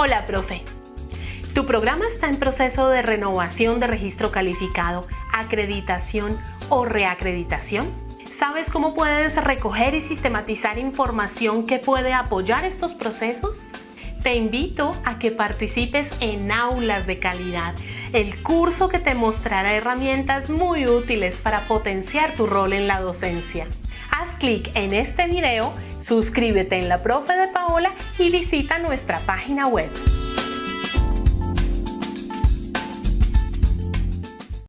Hola, profe. ¿Tu programa está en proceso de renovación de registro calificado, acreditación o reacreditación? ¿Sabes cómo puedes recoger y sistematizar información que puede apoyar estos procesos? Te invito a que participes en Aulas de Calidad, el curso que te mostrará herramientas muy útiles para potenciar tu rol en la docencia. Haz clic en este video, suscríbete en la profe de Paola y visita nuestra página web.